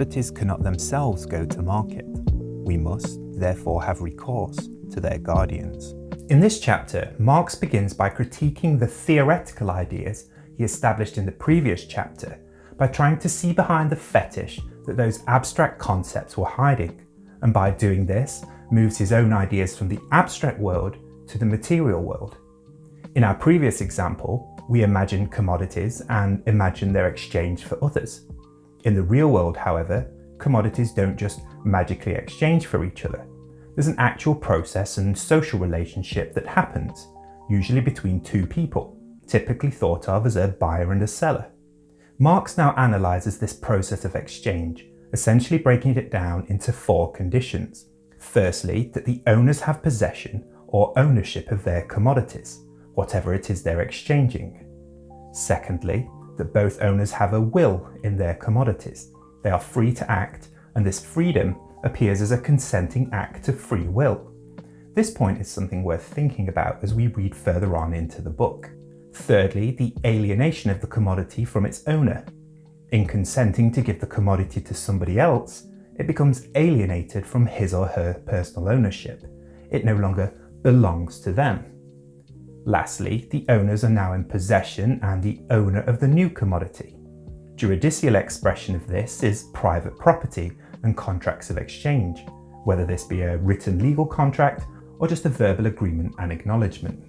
commodities cannot themselves go to market. We must, therefore, have recourse to their guardians. In this chapter, Marx begins by critiquing the theoretical ideas he established in the previous chapter by trying to see behind the fetish that those abstract concepts were hiding, and by doing this, moves his own ideas from the abstract world to the material world. In our previous example, we imagine commodities and imagine their exchange for others. In the real world, however, commodities don't just magically exchange for each other. There's an actual process and social relationship that happens, usually between two people, typically thought of as a buyer and a seller. Marx now analyses this process of exchange, essentially breaking it down into four conditions. Firstly, that the owners have possession or ownership of their commodities, whatever it is they're exchanging. Secondly, that both owners have a will in their commodities. They are free to act, and this freedom appears as a consenting act of free will. This point is something worth thinking about as we read further on into the book. Thirdly, the alienation of the commodity from its owner. In consenting to give the commodity to somebody else, it becomes alienated from his or her personal ownership. It no longer belongs to them. Lastly, the owners are now in possession and the owner of the new commodity. Judicial expression of this is private property and contracts of exchange, whether this be a written legal contract or just a verbal agreement and acknowledgement.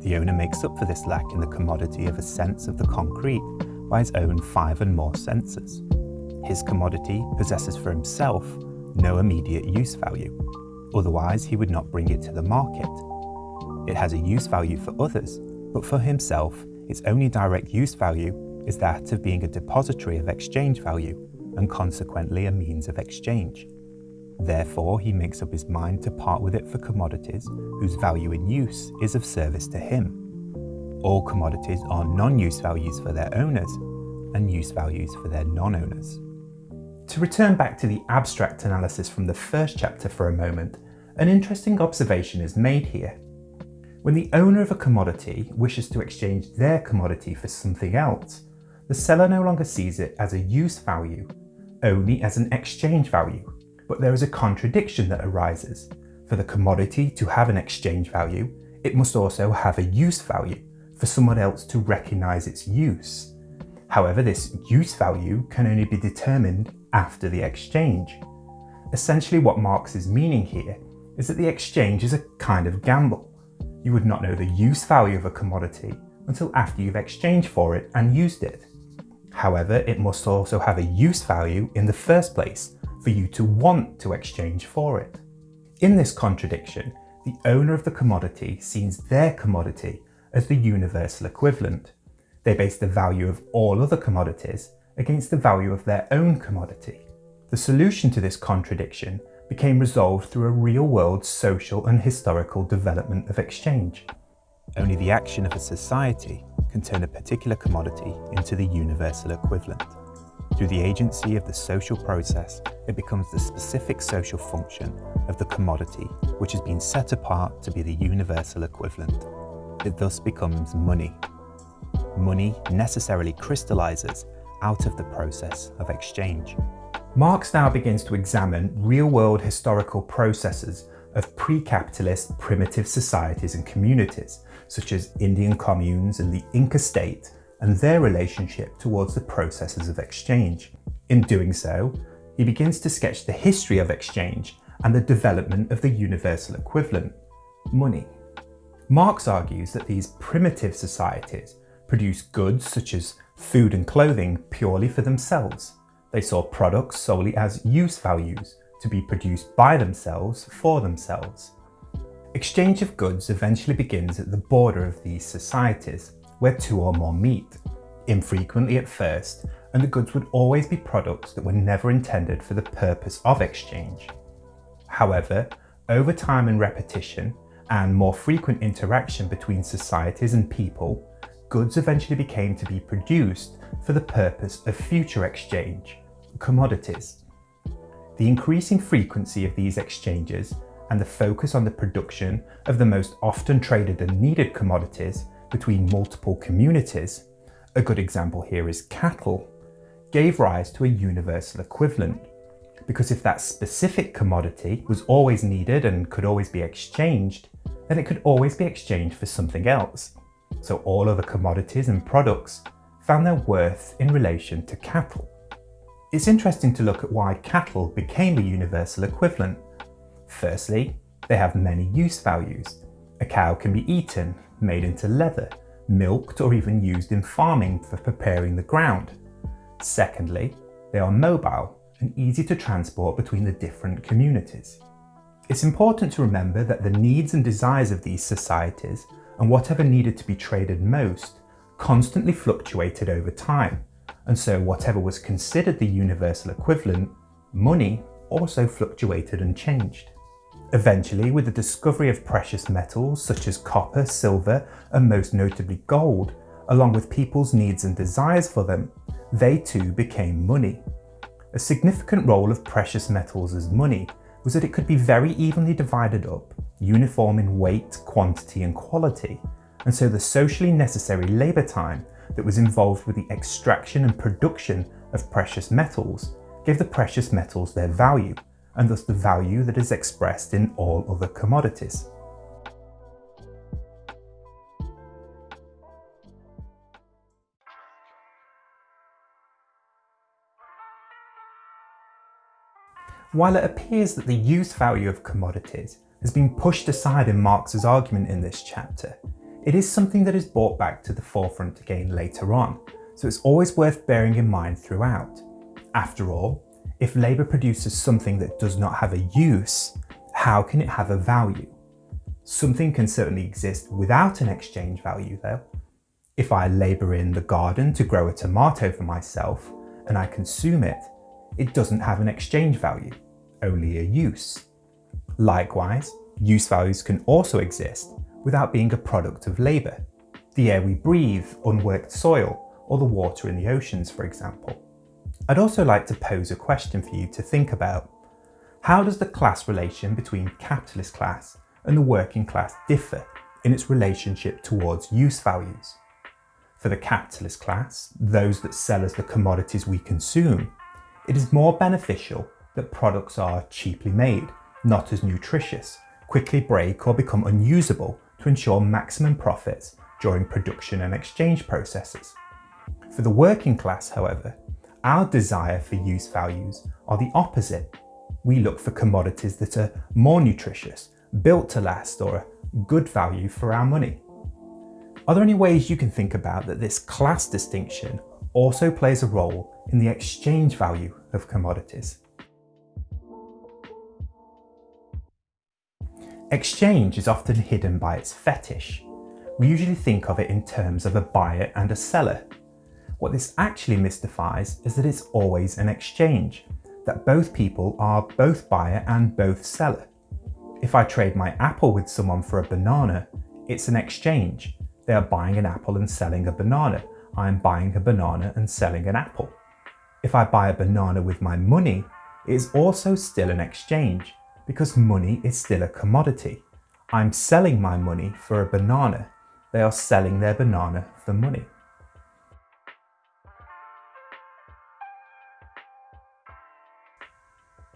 The owner makes up for this lack in the commodity of a sense of the concrete by his own five and more senses. His commodity possesses for himself no immediate use value, otherwise he would not bring it to the market. It has a use value for others, but for himself its only direct use value is that of being a depository of exchange value and consequently a means of exchange. Therefore, he makes up his mind to part with it for commodities whose value in use is of service to him. All commodities are non-use values for their owners and use values for their non-owners. To return back to the abstract analysis from the first chapter for a moment, an interesting observation is made here. When the owner of a commodity wishes to exchange their commodity for something else, the seller no longer sees it as a use value, only as an exchange value. But there is a contradiction that arises. For the commodity to have an exchange value, it must also have a use value for someone else to recognise its use. However, this use value can only be determined after the exchange. Essentially what Marx is meaning here is that the exchange is a kind of gamble. You would not know the use value of a commodity until after you've exchanged for it and used it. However, it must also have a use value in the first place for you to want to exchange for it. In this contradiction, the owner of the commodity sees their commodity as the universal equivalent. They base the value of all other commodities against the value of their own commodity. The solution to this contradiction became resolved through a real-world social and historical development of exchange. Only the action of a society can turn a particular commodity into the universal equivalent. Through the agency of the social process, it becomes the specific social function of the commodity which has been set apart to be the universal equivalent. It thus becomes money. Money necessarily crystallizes out of the process of exchange. Marx now begins to examine real-world historical processes of pre-capitalist primitive societies and communities such as Indian communes and the Inca state, and their relationship towards the processes of exchange. In doing so, he begins to sketch the history of exchange and the development of the universal equivalent, money. Marx argues that these primitive societies produce goods such as food and clothing purely for themselves. They saw products solely as use values to be produced by themselves for themselves. Exchange of goods eventually begins at the border of these societies, where two or more meet, infrequently at first, and the goods would always be products that were never intended for the purpose of exchange. However, over time and repetition, and more frequent interaction between societies and people, goods eventually became to be produced for the purpose of future exchange, commodities. The increasing frequency of these exchanges and the focus on the production of the most often traded and needed commodities between multiple communities, a good example here is cattle, gave rise to a universal equivalent. Because if that specific commodity was always needed and could always be exchanged, then it could always be exchanged for something else. So all other commodities and products found their worth in relation to cattle. It's interesting to look at why cattle became a universal equivalent. Firstly, they have many use values. A cow can be eaten, made into leather, milked or even used in farming for preparing the ground. Secondly, they are mobile and easy to transport between the different communities. It's important to remember that the needs and desires of these societies and whatever needed to be traded most constantly fluctuated over time, and so whatever was considered the universal equivalent, money, also fluctuated and changed. Eventually, with the discovery of precious metals such as copper, silver, and most notably gold, along with people's needs and desires for them, they too became money. A significant role of precious metals as money was that it could be very evenly divided up, uniform in weight, quantity and quality, and so the socially necessary labour time that was involved with the extraction and production of precious metals gave the precious metals their value, and thus the value that is expressed in all other commodities. While it appears that the use value of commodities has been pushed aside in Marx's argument in this chapter, it is something that is brought back to the forefront again later on, so it's always worth bearing in mind throughout. After all, if labour produces something that does not have a use, how can it have a value? Something can certainly exist without an exchange value though. If I labour in the garden to grow a tomato for myself and I consume it, it doesn't have an exchange value, only a use. Likewise, use values can also exist without being a product of labour. The air we breathe, unworked soil, or the water in the oceans, for example. I'd also like to pose a question for you to think about. How does the class relation between capitalist class and the working class differ in its relationship towards use values? For the capitalist class, those that sell us the commodities we consume, it is more beneficial that products are cheaply made, not as nutritious, quickly break or become unusable to ensure maximum profits during production and exchange processes. For the working class, however, our desire for use values are the opposite. We look for commodities that are more nutritious, built to last or a good value for our money. Are there any ways you can think about that this class distinction also plays a role in the exchange value of commodities? Exchange is often hidden by its fetish. We usually think of it in terms of a buyer and a seller. What this actually mystifies is that it's always an exchange, that both people are both buyer and both seller. If I trade my apple with someone for a banana, it's an exchange. They are buying an apple and selling a banana. I am buying a banana and selling an apple. If I buy a banana with my money, it is also still an exchange because money is still a commodity. I'm selling my money for a banana. They are selling their banana for money.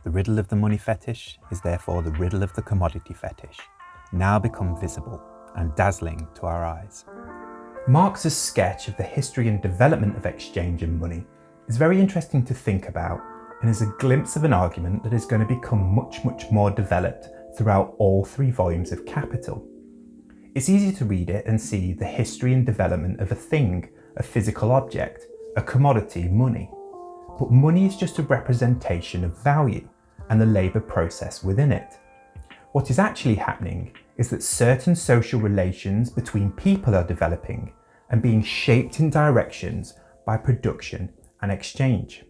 The riddle of the money fetish is therefore the riddle of the commodity fetish, now become visible and dazzling to our eyes. Marx's sketch of the history and development of exchange and money is very interesting to think about and is a glimpse of an argument that is going to become much, much more developed throughout all three volumes of Capital. It's easy to read it and see the history and development of a thing, a physical object, a commodity, money. But money is just a representation of value and the labour process within it. What is actually happening is that certain social relations between people are developing and being shaped in directions by production and exchange.